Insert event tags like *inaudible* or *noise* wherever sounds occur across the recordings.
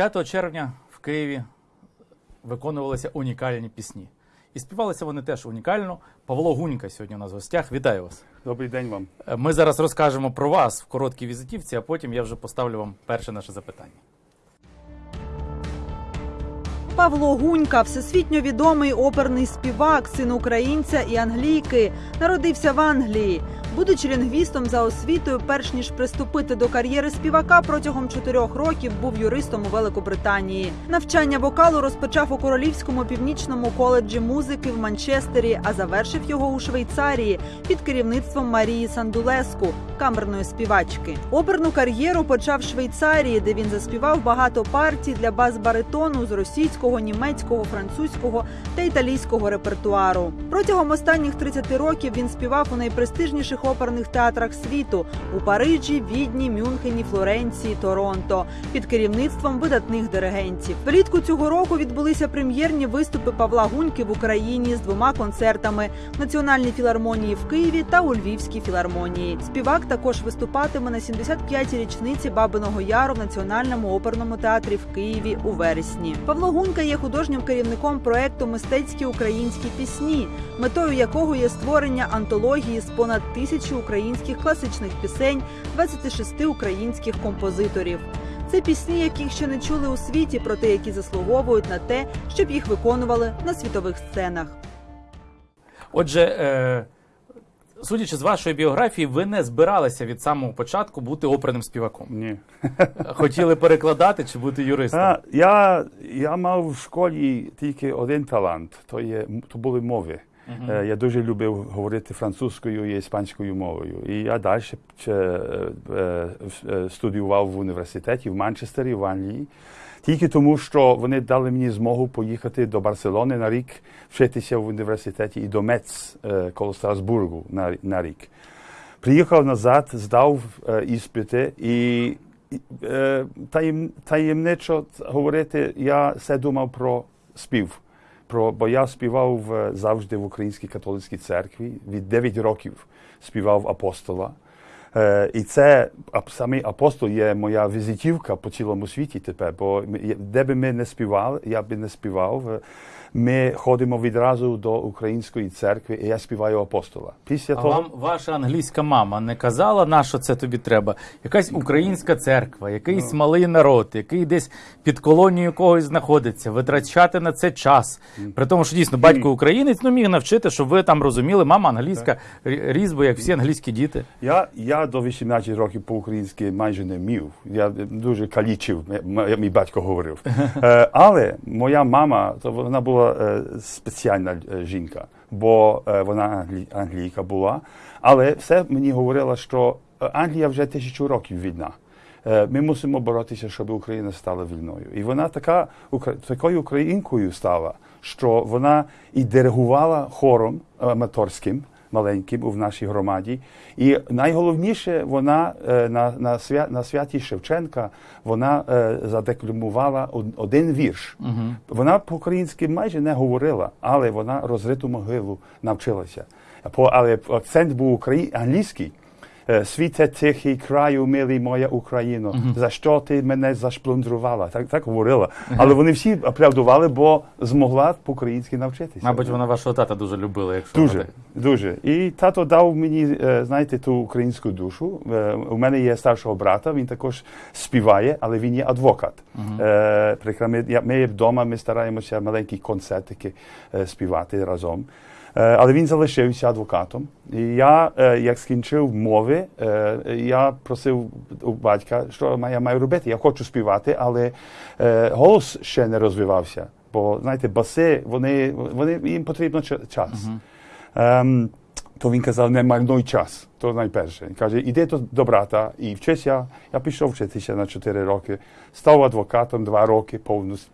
5 червня в Києві виконувалися унікальні пісні. І співалися вони теж унікально. Павло Гунька сьогодні у нас в гостях. Вітаю вас. Добрий день вам. Е, Ми зараз розкажемо про вас в короткій візитівці, а потім я вже поставлю вам перше наше запитання. Павло Гунька, всесвітньо відомий оперний співак, син українця і англійки, народився в Англії. Будучи лінгвістом за освітою, перш ніж приступити до кар'єри співака, протягом чотирьох років був юристом у Великобританії. Навчання вокалу розпочав у Королівському північному коледжі музики в Манчестері, а завершив його у Швейцарії під керівництвом Марії Сандулеску, камерної співачки. Оперну кар'єру почав в Швейцарії, де він заспівав багато партій для бас-баритону з російського, німецького, французького та італійського репертуару. Протягом останніх 30 років він співав у найпрестижніших оперних театрах світу у Парижі, Відні, Мюнхені, Флоренції, Торонто під керівництвом видатних диригентів. Влітку цього року відбулися прем'єрні виступи Павла Гуньки в Україні з двома концертами Національній філармонії в Києві та у Львівській філармонії. Співак також виступатиме на 75-й річниці Бабиного Яру в Національному оперному театрі в Києві у вересні. Павло Гунька є художнім керівником проекту Мистецькі українські пісні, метою якого є створення антології з понад тисячі українських класичних пісень 26 українських композиторів. Це пісні, яких ще не чули у світі, проте які заслуговують на те, щоб їх виконували на світових сценах. Отже, е, судячи з вашої біографії, ви не збиралися від самого початку бути оперним співаком. Ні. *laughs* Хотіли перекладати чи бути юристом? А, я, я мав в школі тільки один талант, то, є, то були мови. Е, Я дуже любив говорити французькою і іспанською мовою. І я далі е, е, студіював в університеті в Манчестері, в Англії. Тільки тому, що вони дали мені змогу поїхати до Барселони на рік, вчитися в університеті і до Мец коло Страсбургу на, на рік. Приїхав назад, здав е, іспити і і, е, таєм, таємничо говорити, я все думав про спів. Про, бо я співав е, завжди в Українській католицькій церкві. Від 9 років співав апостола. Е, і це самий апостол є моя візитівка по цілому світі тепер. Бо де би ми не співали, я би не співав. Ми ходимо відразу до української церкви, і я співаю апостола. Після А того вам ваша англійська мама не казала, на що це тобі треба? Якась українська церква, якийсь малий народ, який десь під колонією когось знаходиться, витрачати на це час. При тому, що дійсно батько українець ну міг навчити, щоб ви там розуміли, мама англійська рі- різьбо, як всі англійські діти. Я, я до 18 років по-українськи майже не вмів. Я дуже калічив, мій батько говорив. *laughs* Е, але моя мама, то вона була е, спеціальна е, жінка, бо е, вона англі, англійка була. Але все мені говорила, що Англія вже тисячу років війна. Ми мусимо боротися, щоб Україна стала вільною. І вона така такою українкою стала, що вона і диригувала хором аматорським маленьким в нашій громаді. І найголовніше, вона е, на, на, свя, на святі Шевченка вона е, задекламувала один вірш. Вона по-українськи майже не говорила, але вона розриту могилу навчилася. По, але акцент був украї... Е, Світе тихий краю, милий моя Україно, за що ти мене зашплундрувала? Так, так говорила. Але вони всі аплодували, бо змогла по-українськи навчитися. Мабуть, вона вашого тата дуже любила, якщо Дуже, вона дуже. І тато дав мені, е, знаєте, ту українську душу. Е, У мене є старшого брата, він також співає, але він є адвокат. Е, прикра- Ми, вдома ми стараємося маленькі концертики співати разом. Е, Але він залишився адвокатом. І я, е, як скінчив мови, е, я просив у батька, що я маю робити. Я хочу співати, але голос ще не розвивався. Бо, знаєте, баси, вони, вони, їм потрібно ча- час. Ем, то він казав, не марнуй час. То найперше. Він каже, іди до, брата і вчися. Я пішов вчитися на 4 роки, став адвокатом 2 роки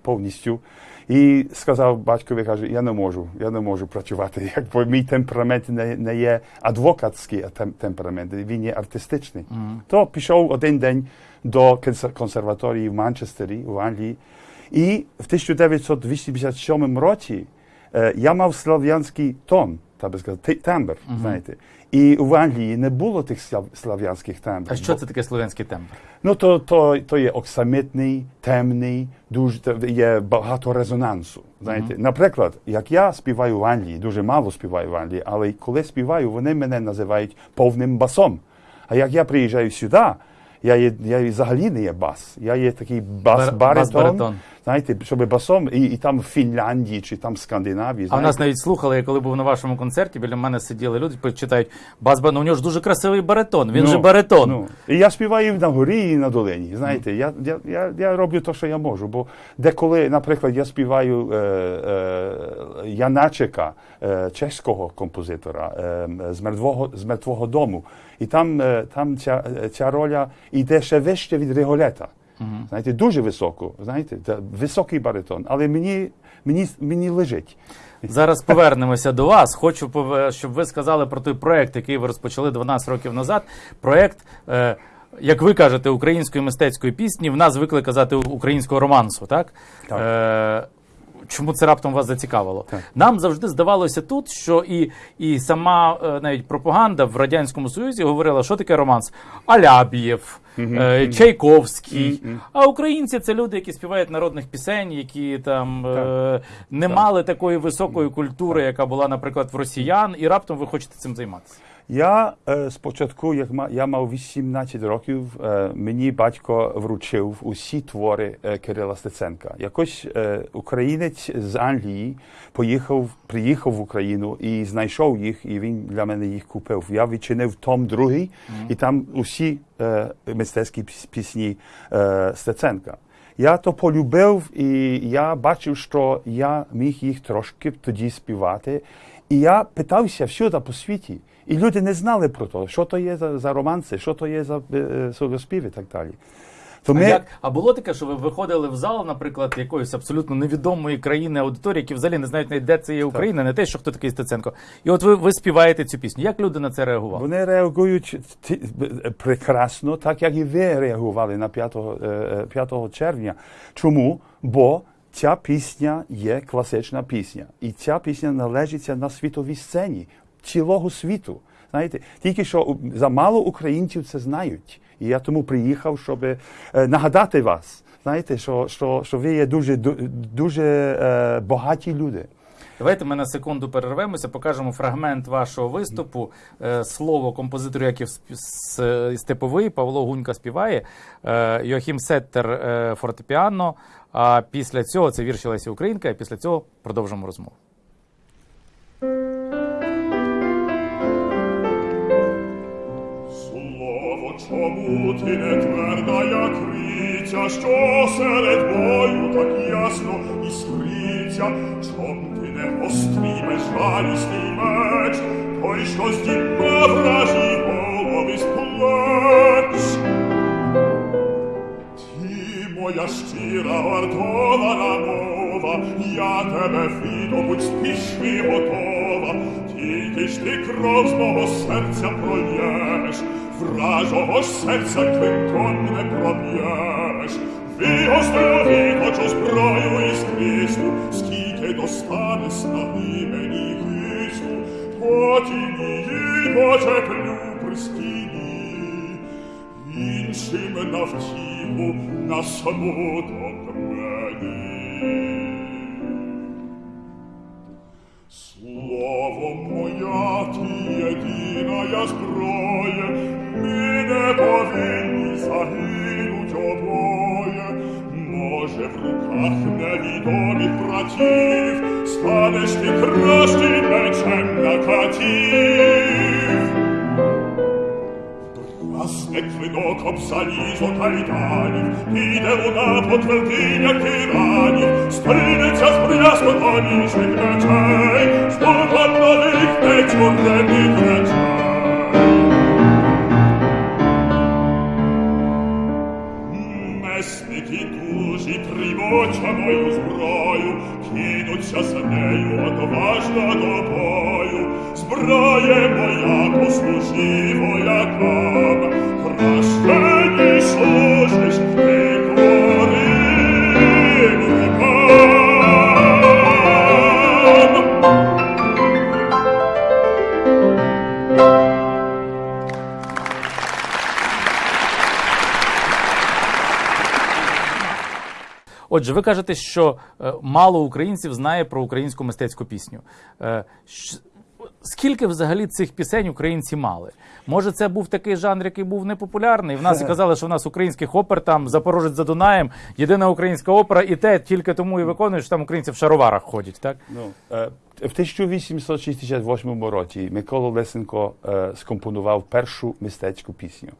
повністю. І сказав батькові, каже, я не можу, я не можу працювати. Якби мій темперамент не, не є адвокатський тем- темперамент, він є артистичний. То пішов один день до консер- консерваторії в Манчестері, в Англії. І в 1987 році я мав слав'янський тон. Так би сказати, ти- тембр, знаєте. І в Англії не було тих слав- слав'янських тембрів. А що це таке слов'янський тембр? Ну, то, то, то є оксамитний, темний, дуже є багато резонансу. Знаєте, наприклад, як я співаю в Англії, дуже мало співаю в Англії, але коли співаю, вони мене називають повним басом. А як я приїжджаю сюди, я, є, я взагалі не є бас. Я є такий Бар- бас-баритон. Знаєте, щоб басом, і, і там в Фінляндії чи там в Скандинавії. А в нас навіть слухали, я коли був на вашому концерті, біля мене сиділи люди, читають бас ну у нього ж дуже красивий баритон. Він Ну, же баритон. Ну, і я співаю на горі і на долині. Знаєте, я, я, я, я роблю те, що я можу. Бо деколи, наприклад, я співаю е, е, Яначика, е, чеського композитора е, з, мертвого, з мертвого дому. І там, е, там ця, ця роля йде ще вище від Риголета. Знаєте, дуже високо, знаєте, та високий баритон. Але мені, мені, мені лежить. Зараз повернемося до вас. Хочу, щоб ви сказали про той проект, який ви розпочали 12 років назад. Проект, е, як ви кажете, української мистецької пісні. В нас звикли казати українського романсу, так? Так. Е, Чому це раптом вас зацікавило? Так. Нам завжди здавалося тут, що і, і сама е, навіть пропаганда в радянському союзі говорила, що таке романс Алябієв, е, Чайковський. А українці це люди, які співають народних пісень, які там е, не мали такої високої культури, яка була, наприклад, в росіян, і раптом ви хочете цим займатися. Я спочатку, як ма, я мав 18 років, мені батько вручив усі твори Кирила Стеценка. Якось українець з Англії поїхав, приїхав в Україну і знайшов їх, і він для мене їх купив. Я відчинив том другий, і там усі мистецькі пісні Стеценка. Я то полюбив, і я бачив, що я міг їх трошки тоді співати. І я питався всюди по світі. І люди не знали про те, що то є за, за романси, що то є за е, і так далі. То А, як, а було таке, що ви виходили в зал, наприклад, якоїсь абсолютно невідомої країни аудиторії, які взагалі не знають навіть, де це є Україна, не те, що хто такий Стеценко. І от ви, ви співаєте цю пісню. Як люди на це реагували? Вони реагують прекрасно, так як і ви реагували на 5, е, е, 5 червня. Чому? Бо ця пісня є класична пісня. І ця пісня належиться на світовій сцені цілого світу. Знаєте, тільки що замало українців це знають. І я тому приїхав, щоб е, нагадати вас. Знаєте, що, що, що ви є дуже, дуже е, багаті люди. Давайте ми на секунду перервемося, покажемо фрагмент вашого виступу. Е, Слово композитору Яків Степовий, Павло Гунька співає, е, Йохім Сеттер е, фортепіано. А після цього це вірші Лесі Українка, а після цього продовжимо розмову. Слово, чому ти не тверда, як криця, що серед бою так ясно іскриться, чом ти не гострий безжалісний меч, той, що здійма вражі голови з плеч. Ти, моя щира вартована мова, я тебе видобуть спіши готова, тільки ж ти кров з мого серця прольєш, вражого ж серця клинком не проб'єш. Вигострю виточу зброю із крису, скільки достане снаги мені гису, потім її почеплю при стіні, іншим на втіху, на смуток мені. Слово моя, ти єдина я зброя, ми не повинні загинуть обоє. Може, в руках невідомих братів станеш ти кращим мечем на катів. Расне клинок об залізо кайданів, піде вона по твердинях тиранів, стрінеться з брязкотом інших мечей, стуком нових нечурених речей. Кинуться з нею отважно до бою. Зброє моя послужи воякам, краще Отже, ви кажете, що е, мало українців знає про українську мистецьку пісню. Е, Скільки взагалі цих пісень українці мали? Може, це був такий жанр, який був непопулярний? В нас і *laughs* казали, що в нас українських опер там Запорожець за Дунаєм, єдина українська опера, і те тільки тому і виконують, що там українці в шароварах ходять, так? Ну, е, в 1868 році Микола Лесенко скомпонував першу мистецьку пісню.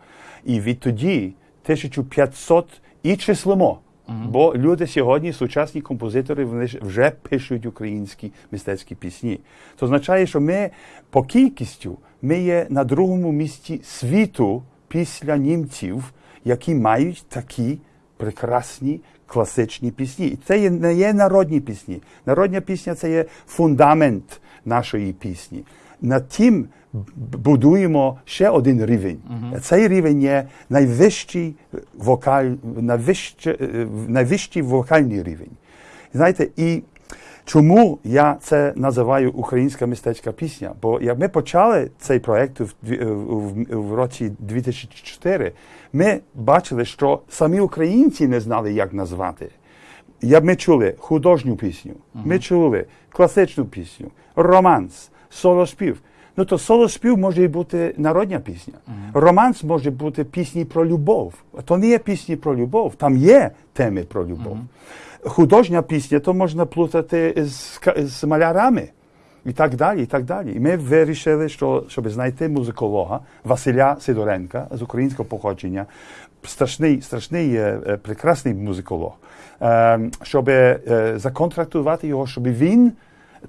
І відтоді 1500 і числимо. Бо люди сьогодні, сучасні композитори, вони вже пишуть українські мистецькі пісні. Це означає, що ми по кількістю ми є на другому місці світу після німців, які мають такі прекрасні класичні пісні. І це не є народні пісні. Народна пісня це є фундамент нашої пісні. Над тим будуємо ще один рівень. Цей рівень є найвищий вокаль, найвище, е, найвищий вокальний рівень. Знаєте, і чому я це називаю українська мистецька пісня? Бо як ми почали цей проект в, в, в році 2004, ми бачили, що самі українці не знали, як назвати. Я, ми чули художню пісню, ми чули класичну пісню, романс, солоспів. Ну то солоспів може бути народна пісня. Романс може бути пісні про любов. То не є пісні про любов, там є теми про любов. Художня пісня то можна плутати з, з малярами. І так далі, і так далі. І ми вирішили, що щоб знайти музиколога Василя Сидоренка з українського походження, страшний, страшний е, е, прекрасний музиколог, е, щоб законтрактувати його, щоб він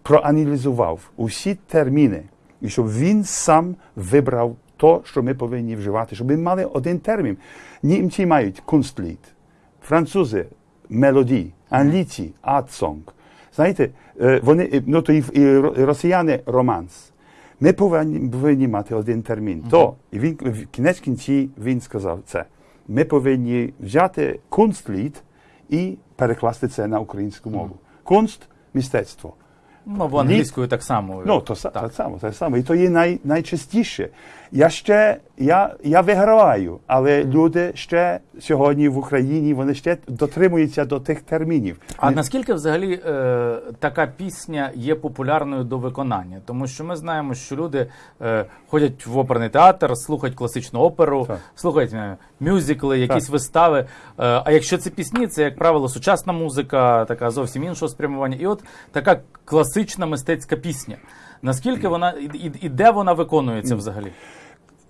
проаналізував усі терміни, і щоб він сам вибрав то, що ми повинні вживати, щоб ми мали один термін. Німці мають кунстліт, французи мелодії, англійці art-song. Знаєте, е, вони, е, ну то і, і росіяни романс. Ми повинні, повинні мати один термін. То і він в кінець кінці він сказав це. Ми повинні взяти кунстліт і перекласти це на українську мову. Кунст мистецтво. Ну, бо англійською так само. Ну, то са- так само, та саме. І то є най, найчастіше. Я ще я, я виграваю, але люди ще сьогодні в Україні вони ще дотримуються до тих термінів. А наскільки взагалі е, така пісня є популярною до виконання? Тому що ми знаємо, що люди е, ходять в оперний театр, слухають класичну оперу, Так. слухають е, мюзикли, якісь Так. вистави. Е, а якщо це пісні, це як правило сучасна музика, така зовсім іншого спрямування. І от така класична мистецька пісня. Наскільки вона і, і, де вона виконується взагалі?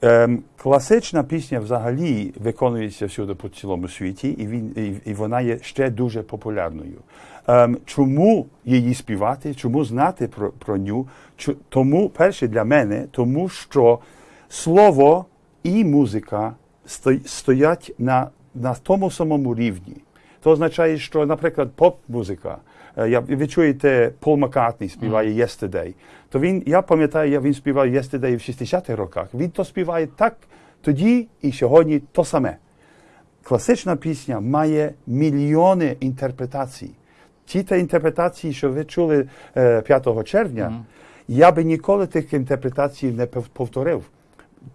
Ем, класична пісня взагалі виконується всюди по цілому світі, і, він, і, і вона є ще дуже популярною. Ем, чому її співати, чому знати про, про ню? Чу- тому, перше для мене, тому що слово і музика сто- стоять на, на тому самому рівні. Це означає, що, наприклад, поп-музика. е, Я, ви чуєте, Пол Маккартні співає Yesterday. То він, я пам'ятаю, він співав Yesterday в 60-х роках. Він то співає так тоді і сьогодні то саме. Класична пісня має мільйони інтерпретацій. Ті та інтерпретації, що ви чули е, 5 червня, я би ніколи тих інтерпретацій не повторив.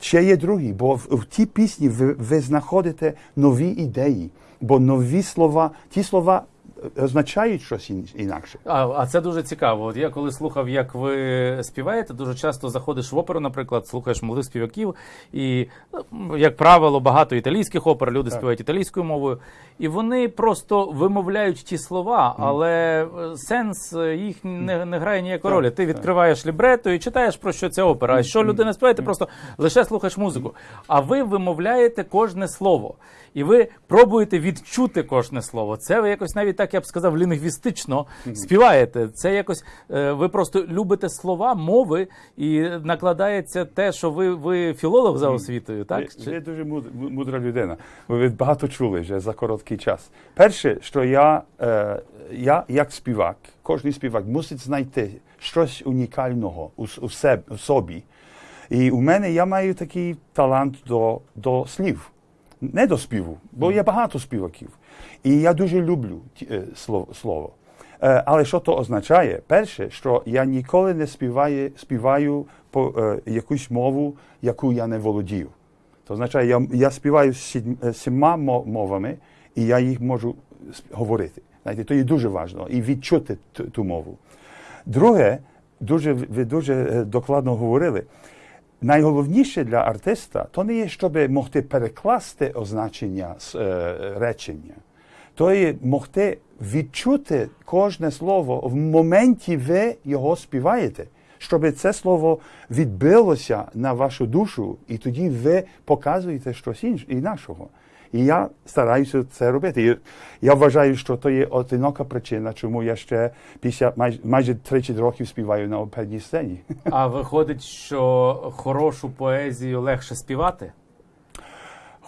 Ще є другі, бо в, в тій пісні ви, ви знаходите нові ідеї, бо нові слова, ті слова е, означають щось інакше. А, а це дуже цікаво. От я коли слухав, як ви співаєте, дуже часто заходиш в оперу, наприклад, слухаєш молодих співаків, і, ну, як правило, багато італійських опер, люди співають італійською мовою, і вони просто вимовляють ті слова, але е, сенс е, їх не, не грає ніякої ролі. Ти відкриваєш лібрето і читаєш про що ця опера. А що людина співає, ти просто лише слухаєш музику. А ви вимовляєте кожне слово. І ви пробуєте відчути кожне слово. Це ви якось навіть так я б сказав, лінгвістично співаєте. Це якось е, ви просто любите слова, мови, і накладається те, що ви, ви філолог за освітою, так? Ви, ви дуже мудра людина. Ви багато чули вже за короткий час. Перше, що я, е, я як співак, кожен співак мусить знайти щось унікального у, у, себе, у собі. І у мене я маю такий талант до, до слів, не до співу, бо є багато співаків. І я дуже люблю ті- е, слово. Е, Але що то означає? Перше, що я ніколи не співаю, співаю по е, якусь мову, яку я не володію. То означає, я, я співаю сіма мо- мовами, і я їх можу говорити. Знаєте, то є дуже важливо і відчути ту, мову. Друге, дуже ви дуже докладно говорили. Найголовніше для артиста то не є, щоб могти перекласти означення з, е, речення, то є могти відчути кожне слово в моменті ви його співаєте, щоб це слово відбилося на вашу душу, і тоді ви показуєте щось інше інакшого. І я стараюся це робити. Я вважаю, що то є одинока причина, чому я ще після майже, майже 30 років співаю на оперній сцені. А виходить, що хорошу поезію легше співати?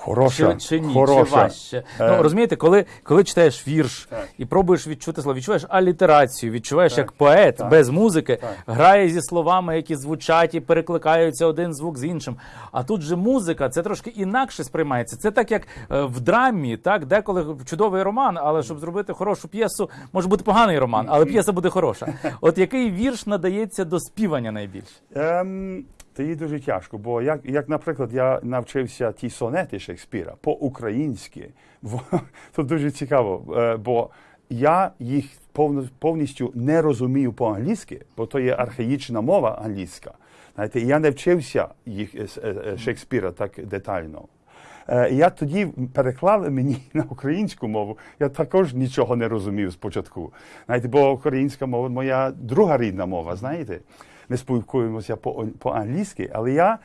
Хороша, Чи, чи ні, хороша. чи важче? Е. Ну розумієте, коли, коли читаєш вірш Так. і пробуєш відчути слово, відчуваєш алітерацію, відчуваєш, Так. як поет Так. без музики Так. грає зі словами, які звучать і перекликаються один звук з іншим. А тут же музика, це трошки інакше сприймається. Це так, як е, в драмі, так деколи чудовий роман, але щоб зробити хорошу п'єсу, може бути поганий роман, але п'єса буде хороша. *laughs* От який вірш надається до співання найбільше? Ем, це є дуже тяжко, бо як, як, наприклад, я навчився ті сонети Шекспіра по-українськи, *laughs* то дуже цікаво, е, бо я їх повністю не розумію по-англійськи, бо то є архаїчна мова англійська. Знаєте, я не вчився їх е, е, Шекспіра так детально. Я тоді переклали мені *laughs* на українську мову. Я також нічого не розумів спочатку. Знаєте, бо українська мова моя друга рідна мова, знаєте. Ми спілкуємося по- по-англійськи, але я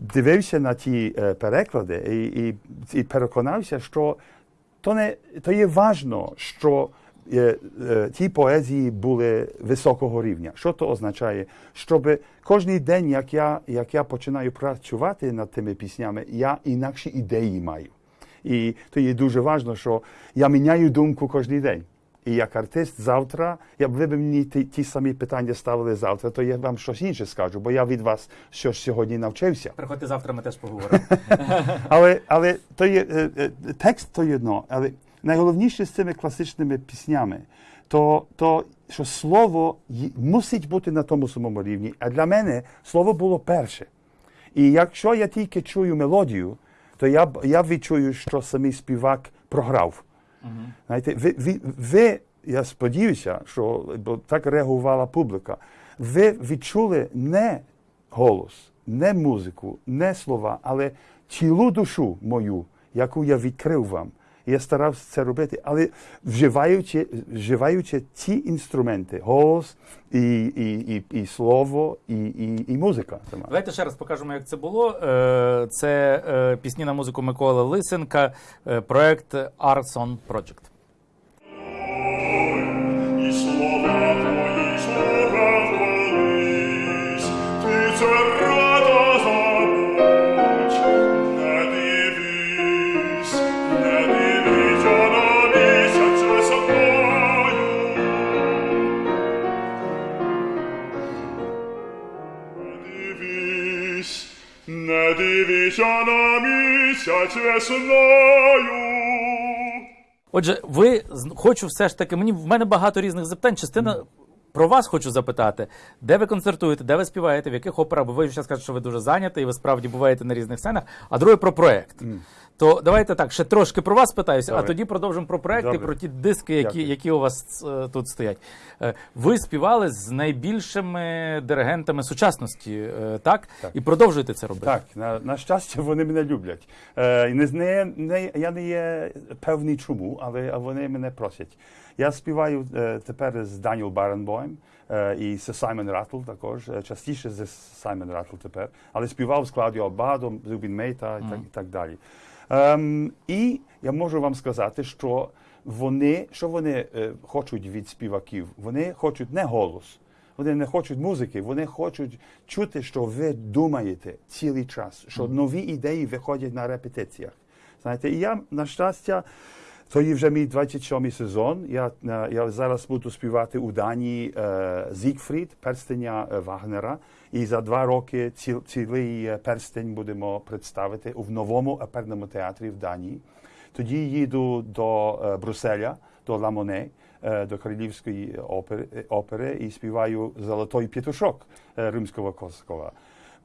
дивився на ті е, переклади і, і, і переконався, що то не то є важно, що е, е, ті поезії були високого рівня. Що то означає? Щоб кожен день, як я, як я починаю працювати над тими піснями, я інакші ідеї маю. І то є дуже важливо, що я міняю думку кожен день. І як артист завтра, якби ви б мені ті, ті самі питання ставили завтра, то я вам щось інше скажу, бо я від вас щось сьогодні навчився. Приходьте завтра, ми теж поговоримо. *laughs* Але, але то є, е, е, текст то є одно, але найголовніше з цими класичними піснями, то, то що слово мусить бути на тому самому рівні. А для мене слово було перше. І якщо я тільки чую мелодію, то я, я відчую, що самий співак програв. Знаєте, ви, ви, ви, я сподіваюся, що бо так реагувала публіка. Ви відчули не голос, не музику, не слова, але цілу душу мою, яку я відкрив вам. Я старався це робити, але вживаючи, вживаючи ті інструменти, голос і, і, і, і слово, і, і, і музика. сама. Давайте ще раз покажемо, як це було. Е, Це е, пісні на музику Миколи Лисенка, е, проект Arson Project. Дивись, на місяць весною. Отже, ви хочу все ж таки. Мені в мене багато різних запитань. Частина про вас хочу запитати, де ви концертуєте, де ви співаєте, в яких операх, бо ви зараз кажете, що ви дуже зайняті, і ви справді буваєте на різних сценах. А друге про проект. То давайте так, ще трошки про вас питаюся, а тоді продовжимо про проекти, Добре. про ті диски, які, Дякую. які у вас е, тут стоять. Е, ви співали з найбільшими диригентами сучасності, е, так? Так. І продовжуєте це робити. Так, на, на щастя, вони мене люблять. Е, не, не, не, я не є певний чому, але вони мене просять. Я співаю е, тепер з Даніел Баренбойм е, і з Саймон Раттл також, е, частіше з Саймон Раттл тепер, але співав з Клаудіо Абадо, Зубін Мейта і, так, і так далі. Ем, і я можу вам сказати, що вони, що вони е, хочуть від співаків? Вони хочуть не голос, вони не хочуть музики, вони хочуть чути, що ви думаєте цілий час, що нові ідеї виходять на репетиціях. Знаєте, і я, на щастя, то є вже мій 27-й сезон. Я, е, я зараз буду співати у Данії е, Зігфрід, перстеня е, Вагнера. І за два роки ціл, цілий перстень будемо представити у новому оперному театрі в Данії. Тоді їду до Брюсселя, до Ламоне, до Королівської опери, опери і співаю Золотой петушок римського Коскова.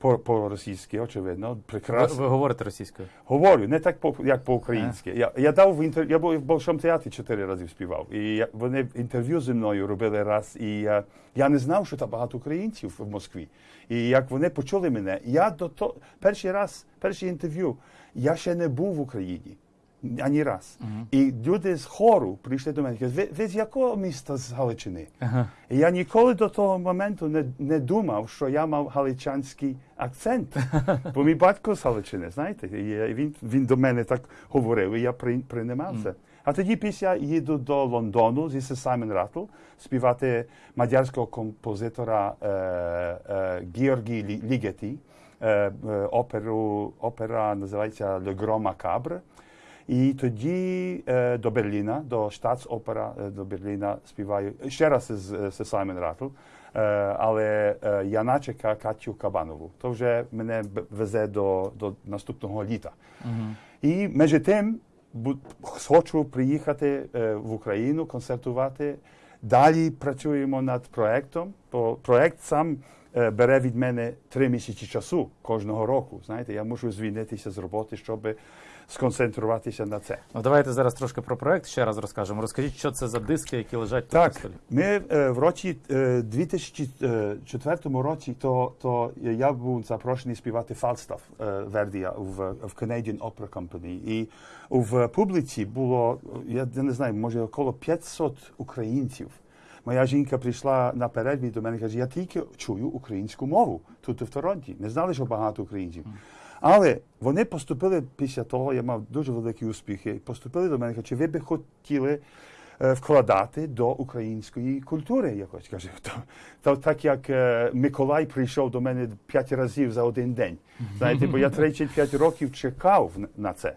По- по-російськи, очевидно, прекрасно. ви говорите російською? Говорю, не так по, як по-українськи. Я, я дав в інтер... я був в Большому театрі чотири рази співав. І я, вони інтерв'ю зі мною робили раз. І я, я не знав, що там багато українців в Москві. І як вони почули мене, я до того перший раз, перше інтерв'ю, я ще не був в Україні. Ані раз. І люди з хору прийшли до мене і кажуть, ви, ви з якого міста з Галичини? І я ніколи до того моменту не, не думав, що я мав галичанський акцент. *laughs* Бо мій батько з Галичини, знаєте, і він, він до мене так говорив, і я при, приймав це. А тоді після їду до Лондону зі Саймон Раттл співати мадярського композитора е, е, Георгій Лі- Лігеті. Е, е, оперу, опера називається Le Grand Macabre. І тоді е, до Берліна, до Штатсопера е, до Берліна співаю ще раз з, з Саймон Раттл, е, але е, Яначика Катю Кабанову. То вже мене везе до, до наступного літа. І між тим хочу приїхати е, в Україну, концертувати. Далі працюємо над проектом, бо проект сам е, бере від мене три місяці часу кожного року. Знаєте, я мушу звільнитися з роботи, щоб сконцентруватися на це. Ну давайте зараз трошки про проект ще раз розкажемо. Розкажіть, що це за диски, які лежать тут Так, на столі. ми е, в році е, 2004 році, то, то я був запрошений співати Фалстаф е, Вердія в, в Canadian Opera Company. І в публіці було, я не знаю, може около 500 українців. Моя жінка прийшла на перерві до мене і каже, я тільки чую українську мову тут в Торонті. Не знали, що багато українців. Але вони поступили після того, я мав дуже великі успіхи, поступили до мене чи ви би хотіли е, вкладати до української культури якось. Каже, то, то так як е, Миколай прийшов до мене п'ять разів за один день. Знаєте, бо я 35 років чекав на це.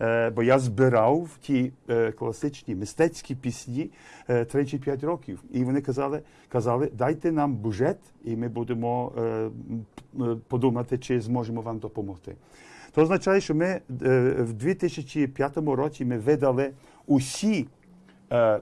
Е, бо я збирав ті е, класичні мистецькі пісні е, 35 років. І вони казали, казали, дайте нам бюджет, і ми будемо подумати, чи зможемо вам допомогти. То означає, що ми в 2005 році ми видали усі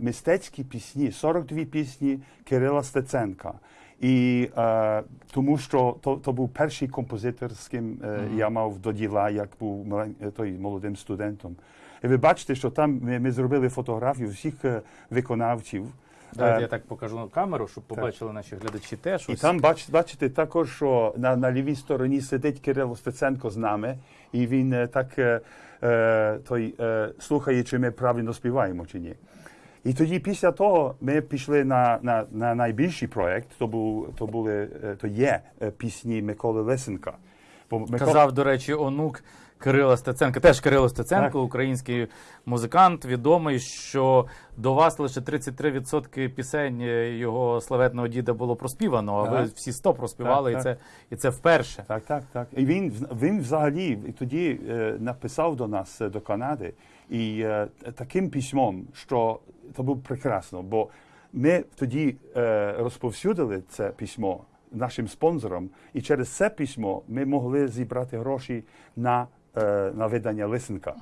мистецькі пісні, 42 пісні Кирила Стеценка. І е, тому що то, то був перший композитор, з ким е, я мав до діла, як був е, той молодим студентом. І ви бачите, що там ми, ми зробили фотографію всіх е, виконавців. Давайте Е, я так покажу на камеру, щоб побачили наші глядачі теж. і Ось. там бач, бачите також, що на, на лівій стороні сидить Кирило Стеценко з нами, і він е, так той, е, слухає, чи ми правильно співаємо чи ні. І тоді після того ми пішли на, на, на найбільший проєкт, то, був, то, були, е, то є е, пісні Миколи Лисенка. Бо Микола- Казав, до речі, онук Кирила Стеценка. Теж Кирило Стеценко, Так. український музикант, відомий, що до вас лише 33% пісень е, його славетного діда було проспівано, а ви всі 100 проспівали, Так, і, це, і це вперше. Так, так, так. І він, він взагалі тоді написав до нас, до Канади, і е, таким письмом, що це було прекрасно, бо ми тоді е, розповсюдили це письмо нашим спонсорам, і через це письмо ми могли зібрати гроші на, е, на видання Лисенка.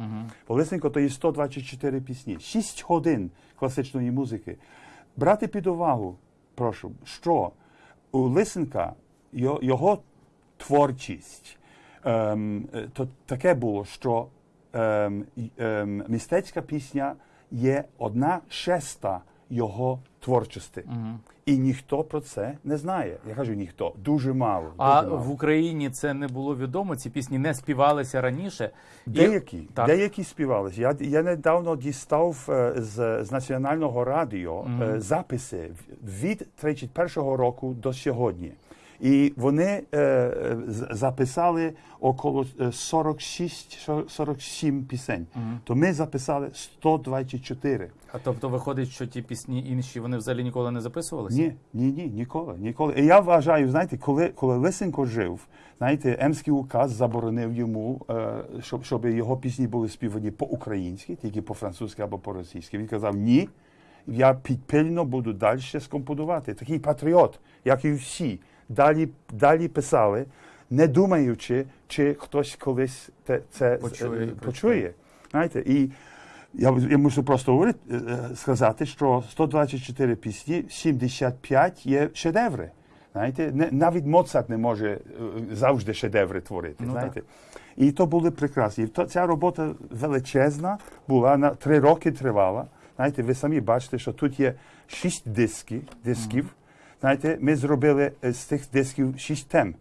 Бо Лисенко то є 124 пісні, 6 годин класичної музики. Брати під увагу, прошу, що у Лисенка його, його творчість ем, е, то таке було, що ем, ем, мистецька пісня є одна шеста його творчості. І ніхто про це не знає. Я кажу ніхто, дуже мало. А дуже мало. в Україні це не було відомо. Ці пісні не співалися раніше. І- Деякі, Так. деякі співалися. Я, я недавно дістав е, з, з національного радіо е, записи від 31-го року до сьогодні. І вони е, записали около е, 46-47 пісень. То ми записали 124. А тобто виходить, що ті пісні інші вони взагалі ніколи не записувалися? Ні, ні, ні, ніколи, ніколи. І я вважаю, знаєте, коли, коли Лисенко жив, знаєте, Емський указ заборонив йому, е, щоб, щоб його пісні були співані по-українськи, тільки по-французьки або по-російськи. Він казав, ні, я підпильно буду далі скомпонувати. Такий патріот, як і всі. Далі, далі писали, не думаючи, чи хтось колись те, це Почує, е, почує. Знаєте, і я, я мушу просто говорити, е, е, сказати, що 124 пісні, 75 є шедеври. Знаєте, не, навіть Моцарт не може е, завжди шедеври творити. Ну, знаєте. І то були прекрасні. І то, ця робота величезна була, на три роки тривала. Знаєте, ви самі бачите, що тут є шість дисків, дисків. Знаєте, ми зробили е, з цих дисків шість тем: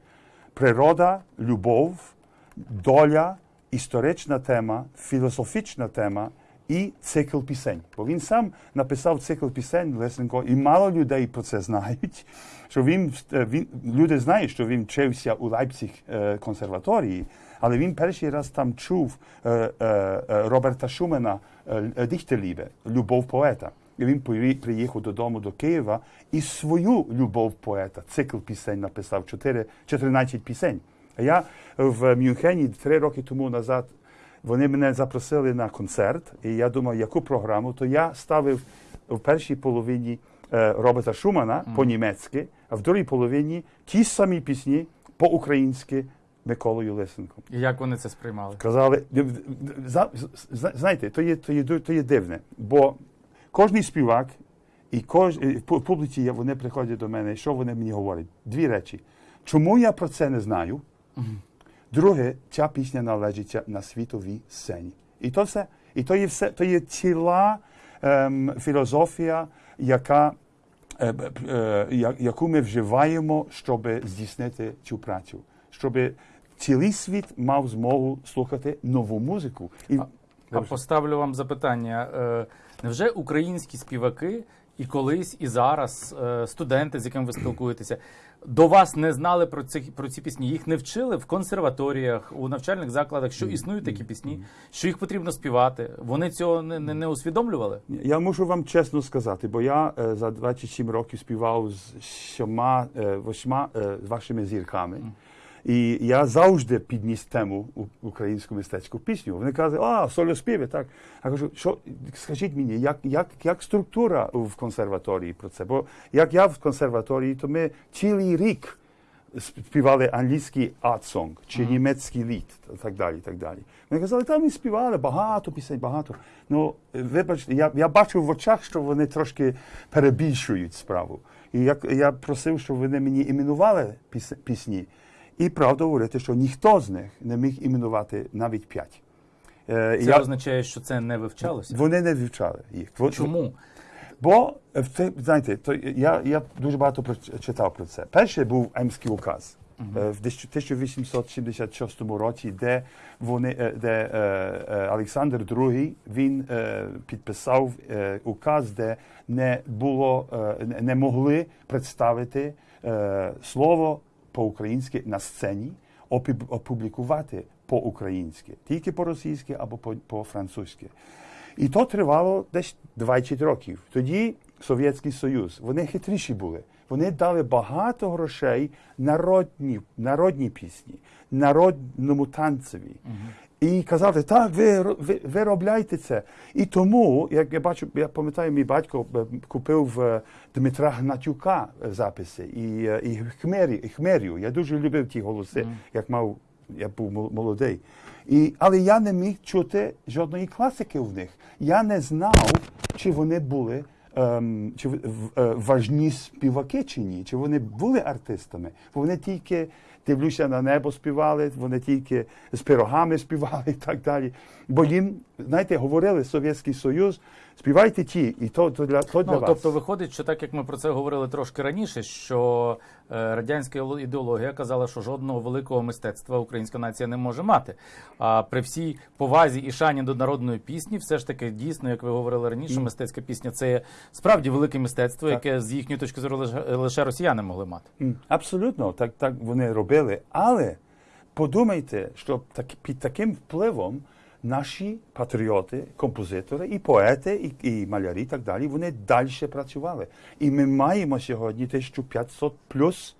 природа, любов, доля, історична тема, філософічна тема і цикл пісень. Бо він сам написав цикл пісень Лесенко, і мало людей про це знають. *laughs* Що він, е, він люди знають, що він вчився у Лейпциг е, консерваторії, але він перший раз там чув Роберта Шумена Діхтелібе, любов поета. І він приїхав додому до Києва і свою любов поета, цикл пісень написав, 4, 14 пісень. А я в Мюнхені три роки тому назад вони мене запросили на концерт, і я думав, яку програму, то я ставив в першій половині е, Роберта Шумана по-німецьки, а в другій половині ті самі пісні по-українськи Миколою Лисенком. І як вони це сприймали? Казали, знаєте, то є, то є, то є дивне, бо кожний співак і кож, публіці вони приходять до мене, і що вони мені говорять? Дві речі. Чому я про це не знаю? Друге, ця пісня належить на світовій сцені. І то все. І то є все, то є ціла ем, філософія, яка, е, е, я- яку ми вживаємо, щоб здійснити цю працю. Щоб цілий світ мав змогу слухати нову музику. І, А поставлю вам запитання: Е, невже українські співаки і колись, і зараз е, студенти, з якими ви спілкуєтеся, до вас не знали про ці, про ці пісні? Їх не вчили в консерваторіях, у навчальних закладах, що існують такі пісні, що їх потрібно співати. Вони цього не, не, не усвідомлювали? Я мушу вам чесно сказати, бо я е, за 27 років співав з сьома, восьма з вашими зірками. І я завжди підніс тему українську мистецьку пісню. Вони кажуть, а, сольоспіви, так. Я кажу, що скажіть мені, як, як, як структура в консерваторії про це? Бо як я в консерваторії, то ми цілий рік співали англійський art-song, чи німецький лід, і так далі, так далі. Вони казали, там ми співали багато пісень, багато. Ну, вибачте, я, я бачив в очах, що вони трошки перебільшують справу. І я, я просив, щоб вони мені іменували піс- пісні. І правда говорити, що ніхто з них не міг іменувати навіть п'ять. Е, Це я- означає, що це не вивчалося. Вони не вивчали їх. Чому? Бо це, знаєте, то я, я дуже багато читав про це. Перший був Емський указ е, в 1876 році, де вони, е, де е, е, Олександр II він е, підписав е, указ, де не було, не- могли представити слово по-українськи на сцені, опублікувати по-українськи, тільки по-російськи або по- по-французьки. І то тривало десь 20 років. Тоді Совєтський Союз, вони хитріші були. Вони дали багато грошей народні, народні пісні, народному танцеві. І казали, так, ви, ви, ви робляйте це. І тому, як я бачу, я пам'ятаю, мій батько е, купив е, Дмитра Гнатюка е, записи і, і, Хмері, і Хмерію. Я дуже любив ті голоси, як мав, я був мол- молодий. І, але я не міг чути жодної класики в них. Я не знав, чи вони були ем, чи в- в- важні співаки чи ні, чи вони були артистами. Бо вони тільки дивлюся на небо співали, вони тільки з пирогами співали і так далі. Бо їм, знаєте, говорили Совєтський Союз, співайте ті, і то, то для, то для Ну, вас. тобто виходить, що так як ми про це говорили трошки раніше, що е, радянська ідеологія казала, що жодного великого мистецтва українська нація не може мати. А при всій повазі і шані до народної пісні, все ж таки дійсно, як ви говорили раніше, мистецька пісня це справді велике мистецтво, яке з їхньої точки зору лише, лише росіяни могли мати. Абсолютно, так, так вони робили. Але подумайте, що так, під таким впливом наші патріоти, композитори, і поети, і, і малярі, і так далі, вони далі працювали. І ми маємо сьогодні 1500 плюс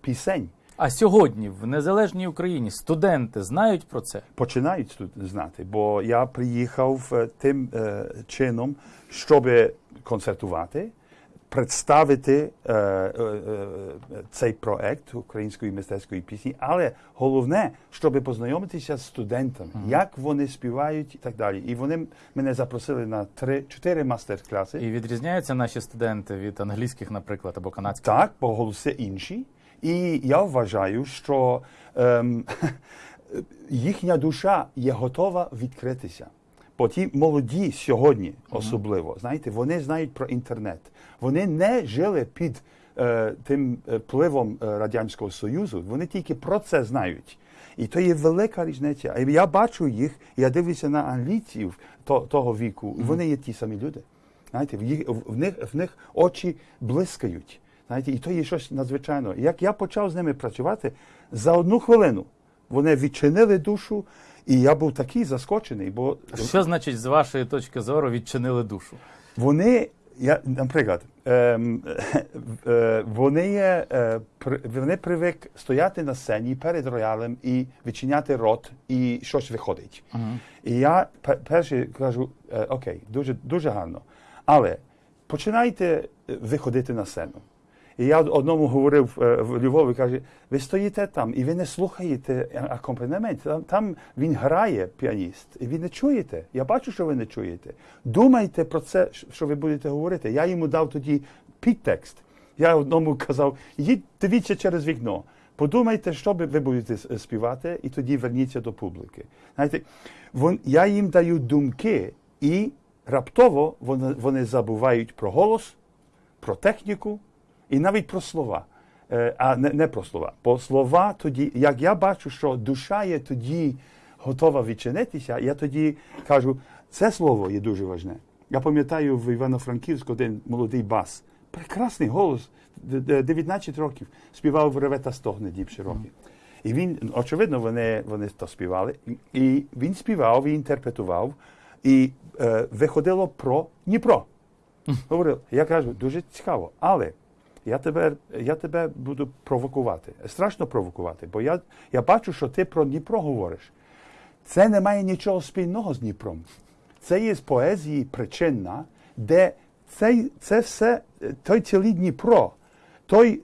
пісень. А сьогодні в незалежній Україні студенти знають про це. починають тут знати, бо я приїхав тим е, чином, щоб концертувати, представити е, е, е, цей проект української мистецької пісні, але головне, щоб познайомитися з студентами, як вони співають і так далі. І вони мене запросили на три чотири мастер-класи. І відрізняються наші студенти від англійських, наприклад, або канадських. Так, бо голоси інші. І я вважаю, що ем, *laughs* їхня душа є готова відкритися. Бо ті молоді сьогодні, особливо, знаєте, вони знають про інтернет. Вони не жили під е, тим е, впливом е, Радянського Союзу, вони тільки про це знають. І то є велика різниця. І я бачу їх, я дивлюся на англійців то, того віку, вони є ті самі люди. Знаєте, в, їх, в, них, в них очі блискають. Знаєте, і то є щось надзвичайне. Як я почав з ними працювати, за одну хвилину вони відчинили душу, і я був такий заскочений, бо Що значить, з вашої точки зору, відчинили душу? вони, я, наприклад, е, *laughs* е, вони, є, е, вони привик стояти на сцені перед роялем і відчиняти рот, і щось виходить. І я перший кажу, е, окей, дуже, дуже гарно. Але починайте е, виходити на сцену. І я одному говорив е, в Львові, каже, ви стоїте там і ви не слухаєте акомпанемент. Там, там він грає піаніст, і ви не чуєте. Я бачу, що ви не чуєте. Думайте про це, що ви будете говорити. Я йому дав тоді підтекст. Я одному казав, їдь, дивіться через вікно. Подумайте, що ви будете співати, і тоді верніться до публіки. Знаєте, вон, я їм даю думки, і раптово вони, вони забувають про голос, про техніку і навіть про слова. Е, а не, не про слова. Бо слова тоді, як я бачу, що душа є тоді готова відчинитися, я тоді кажу, це слово є дуже важне. Я пам'ятаю в Івано-Франківську один молодий бас, прекрасний голос, д- д- 19 років, співав «Реве та стогне дібші роки. І він, очевидно, вони, вони то співали. І він співав, і інтерпретував, і е, виходило про Дніпро. Говорив, я кажу, дуже цікаво, але я тебе, я тебе буду провокувати. Страшно провокувати, бо я, я бачу, що ти про Дніпро говориш. Це не має нічого спільного з Дніпром. Це є з поезії причинна, де цей, це все, той цілий Дніпро, той,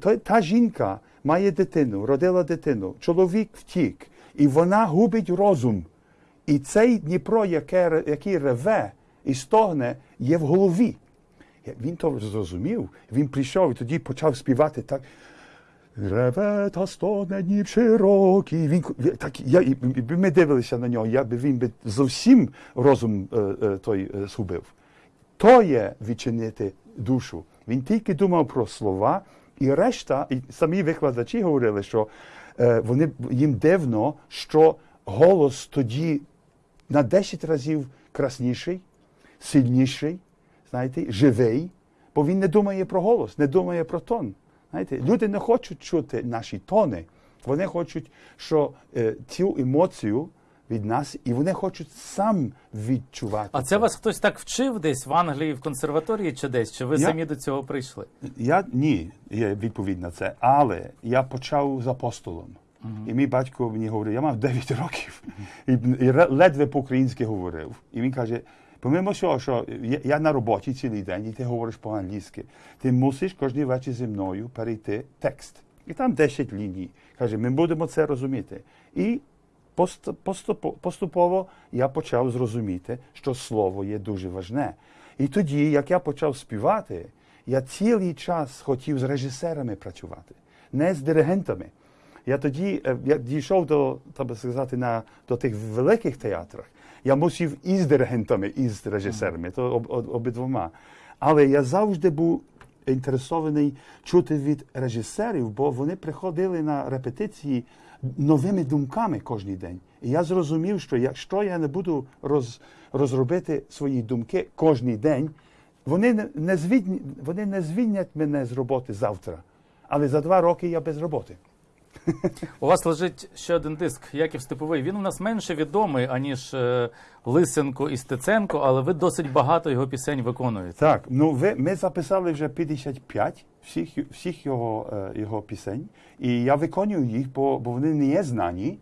той, та жінка має дитину, родила дитину, чоловік втік, і вона губить розум. І цей Дніпро, який реве і стогне, є в голові. Він то зрозумів, він прийшов і тоді почав співати так. Реве та стогне Дніп широкий. Він, так, я, і- ми дивилися на нього, я би він би зовсім розум е, е, той е, згубив. То є відчинити душу. Він тільки думав про слова, і решта, і самі викладачі говорили, що вони їм дивно, що голос тоді на 10 разів красніший, сильніший, знаєте, живий, бо він не думає про голос, не думає про тон. Знаєте, люди не хочуть чути наші тони. Вони хочуть, що е, цю емоцію від нас, і вони хочуть сам відчувати. А це вас хтось так вчив десь в Англії, в консерваторії чи десь? Чи ви Я- самі до цього прийшли? Я ні, є відповідь на це. Але я почав з апостолом. І мій батько мені говорив, я мав 9 років і, і ледве по-українськи говорив. І він каже: помимо всього, що я, на роботі цілий день, і ти говориш по-англійськи, ти мусиш кожен вечір зі мною перейти текст. І там 10 ліній. Каже, ми будемо це розуміти. І поступово я почав зрозуміти, що слово є дуже важне. І тоді, як я почав співати, я цілий час хотів з режисерами працювати, не з диригентами. Я тоді е, я дійшов до, так би сказати, на, до тих великих театрах. І з диригентами, і з режисерами, то об, об, обидвома. Але я завжди був інтересований чути від режисерів, бо вони приходили на репетиції новими думками кожен день. І я зрозумів, що якщо я не буду роз, розробити свої думки кожен день, вони не, не, звільні, вони не звільнять мене з роботи завтра. Але за два роки я без роботи. У вас лежить ще один диск Яків Степовий. Він у нас менше відомий, аніж е, Лисенко і Стеценко, але ви досить багато його пісень виконуєте. Так, ну ви, ми записали вже 55 всіх, всіх його, е, його пісень, і я виконую їх, бо, бо вони не є знані,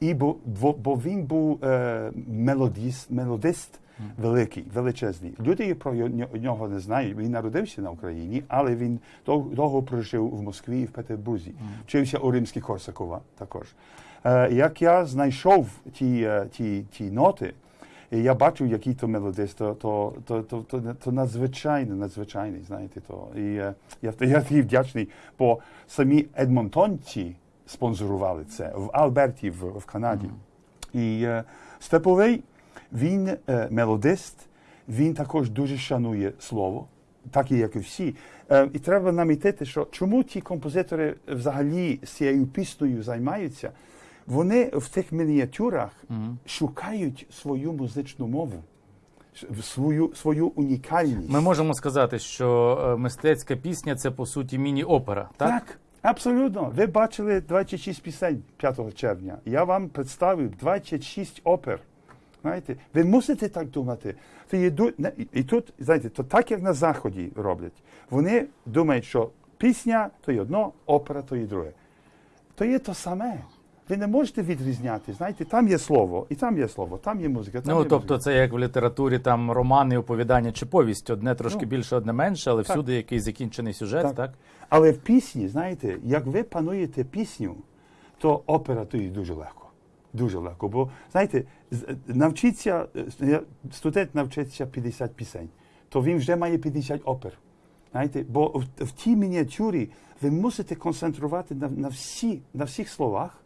і бо, бо, він був е, мелодіст, мелодист великий, величезний. Люди про нього не знають. Він народився на Україні, але він довго прожив в Москві і в Петербурзі. Вчився у римській Корсакова також. Е, як я знайшов ті, е, ті, ті ноти, І я бачу, який то мелодист, то, то, то, то, то, то надзвичайно, надзвичайний, знаєте. То. І е, я, *laughs* я такий вдячний, бо самі Едмонтонці спонсорували це в Альберті, в, в Канаді. І Степовий, він е, мелодист, він також дуже шанує слово, так і як і всі. Е, і треба намітити, що чому ті композитори взагалі з цією піснею займаються, вони в тих мініатюрах шукають свою музичну мову, свою, свою унікальність. Ми можемо сказати, що е, мистецька пісня це по суті міні-опера, так? Так, абсолютно. Ви бачили 26 пісень 5 червня. Я вам представив 26 опер. Знаєте, ви мусите так думати. То не- і- і тут, знаєте, то так як на Заході роблять. Вони думають, що пісня то є одно, опера то є друге. То є то саме. Ви не можете відрізняти. Знаєте, там є слово, і там є слово, там є музика. Там Ну є тобто, музика. це як в літературі там романи, оповідання чи повість. Одне трошки Ну, більше, одне менше, але так. всюди якийсь закінчений сюжет, так? Так. Але в пісні, знаєте, як ви пануєте пісню, то опера то є дуже легко. Дуже легко. Бо, знаєте, з- навчиться, е, студент навчиться 50 пісень, то він вже має 50 опер. Знаєте, бо в, в тій мініатюрі ви мусите концентрувати на, на, всі, на всіх словах.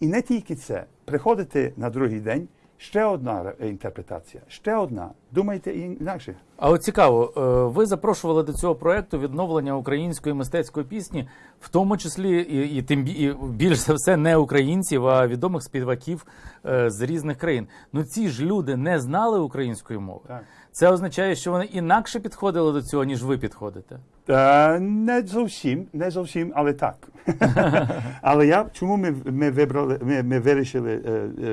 І не тільки це. Приходите на другий день, ще одна інтерпретація, ще одна. Думайте інакше. А от цікаво, е, ви запрошували до цього проекту відновлення української мистецької пісні, в тому числі і, і тим і більш за все не українців, а відомих співаків е, з різних країн. Ну ці ж люди не знали української мови. Так. Це означає, що вони інакше підходили до цього, ніж ви підходите. Е, не зовсім, не зовсім, але так. *laughs* але я чому ми, ми вибрали, ми, ми вирішили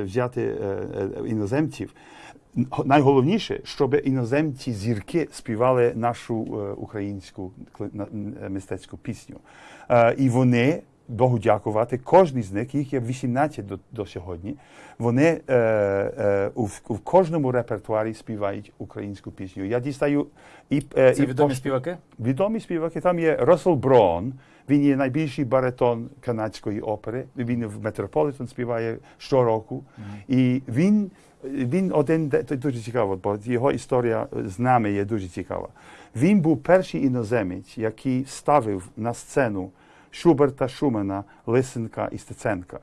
взяти іноземців? Найголовніше, щоб іноземці зірки співали нашу е, українську е, мистецьку пісню. Е, і вони, Богу дякувати, кожен з них, їх є 18 до, до сьогодні, вони е, е, у, в- кожному репертуарі співають українську пісню. Я дістаю і, е, Це і відомі пош- співаки? Відомі співаки. Там є Рассел Брон. Він є найбільший баритон канадської опери. Він в Метрополітен співає щороку. І він, він один, це дуже цікаво, бо його історія з нами є дуже цікава. Він був перший іноземець, який ставив на сцену Шуберта, Шумана, Лисенка і Стеценка.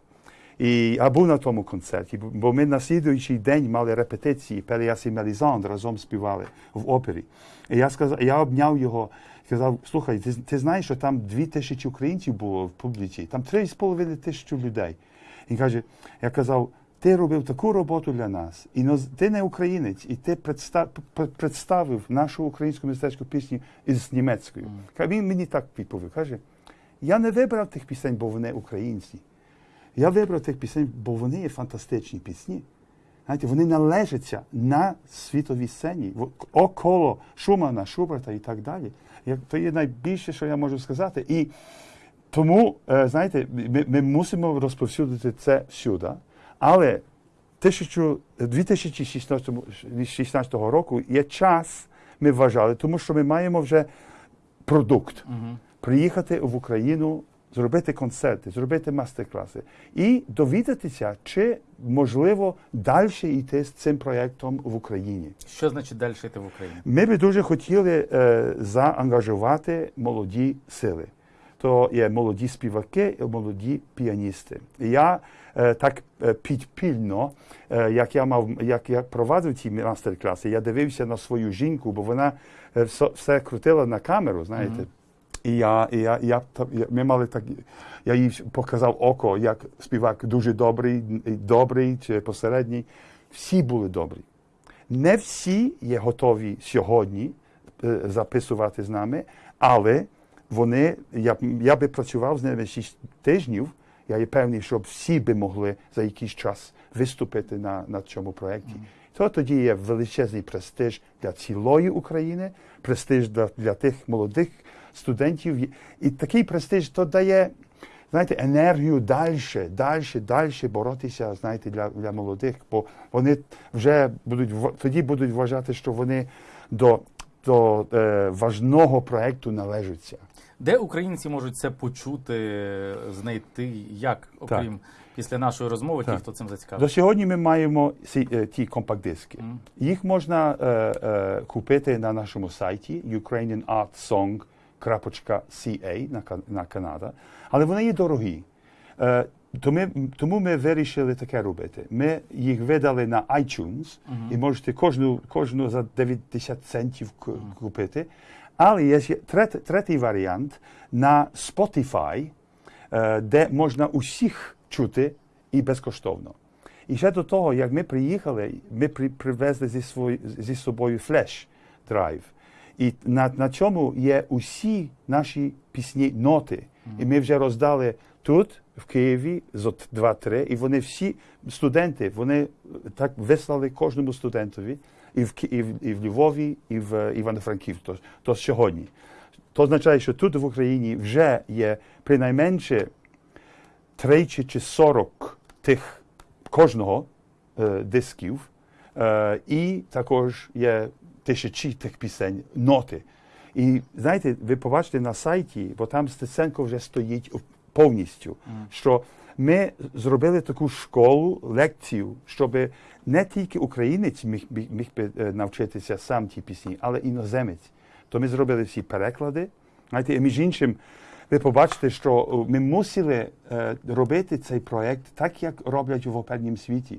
І я був на тому концерті, бо- ми на слідуючий день мали репетиції, Пеліас і Мелізандр разом співали в опері. І я сказав, я обняв його, сказав, слухай, ти, ти знаєш, що там дві тисячі українців було в публіці, там три з половиною тисячі людей. Він каже, я казав, ти робив таку роботу для нас, і ти не українець, і ти представив нашу українську мистецьку пісню із німецькою. Він мені так відповів, каже, я не вибрав тих пісень, бо вони українці. Я вибрав тих пісень, бо вони є фантастичні пісні. Знаєте, вони належаться на світовій сцені, около Шумана, Шуберта і так далі. То є найбільше, що я можу сказати. І тому, е, знаєте, ми, ми мусимо розповсюдити це всюди. Але 1000 2016 року є час, ми вважали, тому що ми маємо вже продукт. Приїхати в Україну, зробити концерти, зробити мастер-класи і довідатися, чи можливо далі йти з цим проєктом в Україні. Що значить далі йти в Україні? Ми би дуже хотіли е, заангажувати молоді сили. То є молоді співаки і молоді піаністи. Я е, так е, підпільно, е, як я мав, як я провадив ці мастер-класи, я дивився на свою жінку, бо вона е, все, все крутила на камеру, знаєте. І я, і я, я, я, ми мали так, я їй показав око, як співак дуже добрий, добрий чи посередній. Всі були добрі. Не всі є готові сьогодні записувати з нами, але вони, я, я би працював з ними 6 тижнів. Я є певний, щоб всі би могли за якийсь час виступити на, на цьому проєкті. То тоді є величезний престиж для цілої України, престиж для, для тих молодих студентів. І- такий престиж то дає, знаєте, енергію далі, далі, далі боротися, знаєте, для, для молодих, бо вони вже будуть тоді будуть вважати, що вони до, до е, важного проєкту належаться. Де українці можуть це почути, знайти, як, окрім після нашої розмови, ті, хто цим До сьогодні ми маємо ці, е, ті компакт-диски. Їх можна е, е, купити на нашому сайті ukrainianartsong.ca на, Кан- на Канада, але вони є дорогі. Е, тому, ми вирішили таке робити. Ми їх видали на iTunes і можете кожну, кожну за 90 центів купити. Але є ще третій, третій варіант на Spotify, е, де можна усіх чути і безкоштовно. І ще до того, як ми приїхали, ми при, привезли зі, свої, зі собою флеш-драйв. І на, на цьому є усі наші пісні ноти. І ми вже роздали тут, в Києві, зо два-три, і вони всі студенти, вони так вислали кожному студентові і в, і в, і в Львові, і в Івано-Франківську. То, то сьогодні. То означає, що тут в Україні вже є принайменше 30 чи 40 тих кожного е, дисків, е, і також є тисячі тих пісень, ноти. І знаєте, ви побачите на сайті, бо там Стеценко вже стоїть повністю, що ми зробили таку школу, лекцію, щоб не тільки українець міг, міг, міг би е, навчитися сам ті пісні, але іноземець. То ми зробили всі переклади. Знаєте, і між іншим, ви побачите, що ми мусили е, робити цей проєкт так, як роблять в опернім світі.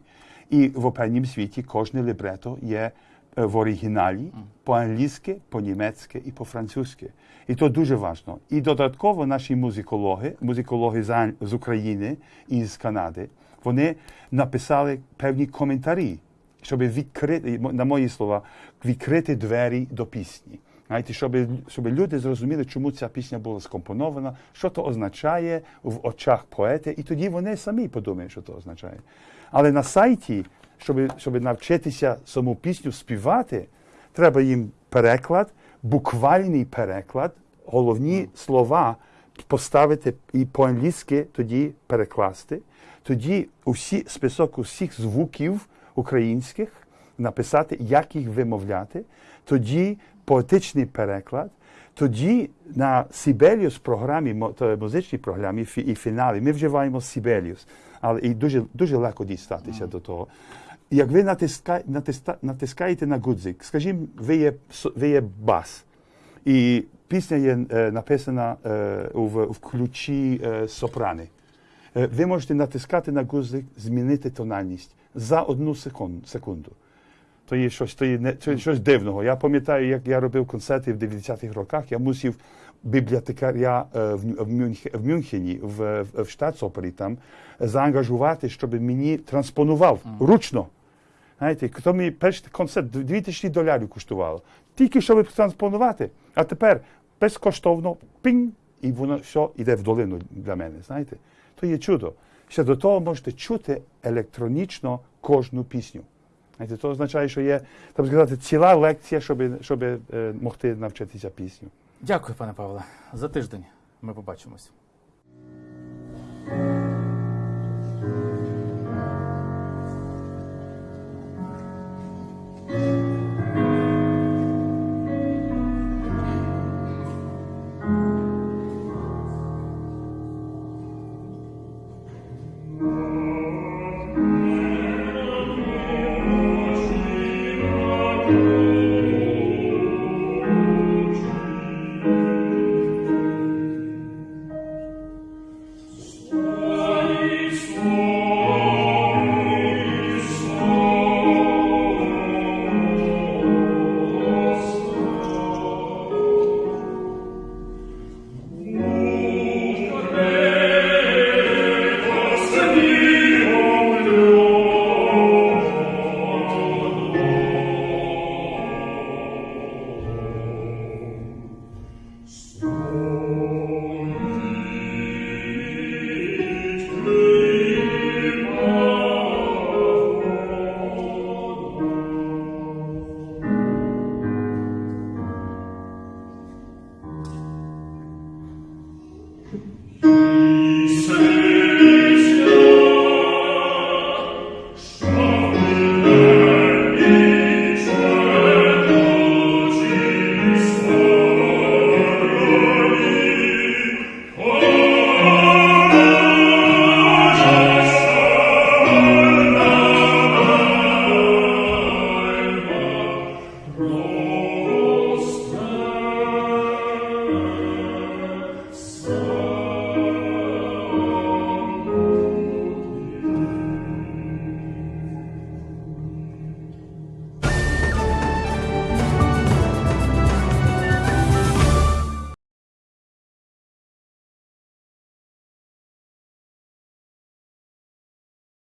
І в опернім світі кожне лібрето є е, в оригіналі по-англійськи, по-німецьки і по-французьки. І то дуже важливо. І додатково наші музикологи, музикологи з, України і з Канади, вони написали певні коментарі, щоб відкрити, на мої слова, відкрити двері до пісні. Знаєте, щоб, щоб люди зрозуміли, чому ця пісня була скомпонована, що то означає в очах поета, і тоді вони самі подумають, що то означає. Але на сайті, щоб, щоб навчитися саму пісню співати, треба їм переклад, буквальний переклад, головні слова поставити і по-англійськи тоді перекласти. Тоді усі список усіх звуків українських написати, як їх вимовляти, тоді поетичний переклад, тоді на Сібеліус програмі, музичній програмі і фіналі ми вживаємо Sibelius, але і дуже, дуже легко дістатися до того. Як ви натиска, натиска, натискаєте на гудзик, скажімо, ви є, ви є бас, і пісня є е, написана е, в, в ключі е, сопрани. Е, ви можете натискати на гудзик, змінити тональність за одну секунду. То є щось, то є не, то є щось дивного. Я пам'ятаю, як я робив концерти в 90-х роках, я мусив бібліотекаря е, в, Ню- в, Мюнхе, в Мюнхені, в, в, в Штатсопері там, заангажувати, щоб мені транспонував ручно. Знаєте, хто мені перший концерт 2000 доларів коштувало. Тільки щоб транспонувати. А тепер безкоштовно пінь, і воно все йде в долину для мене. Знаєте? То є чудо. Ще до того можете чути електронічно кожну пісню. Знаєте, то означає, що є, так сказати, ціла лекція, щоб, щоб е, могти навчитися пісню. Дякую, пане Павле. За тиждень ми побачимось.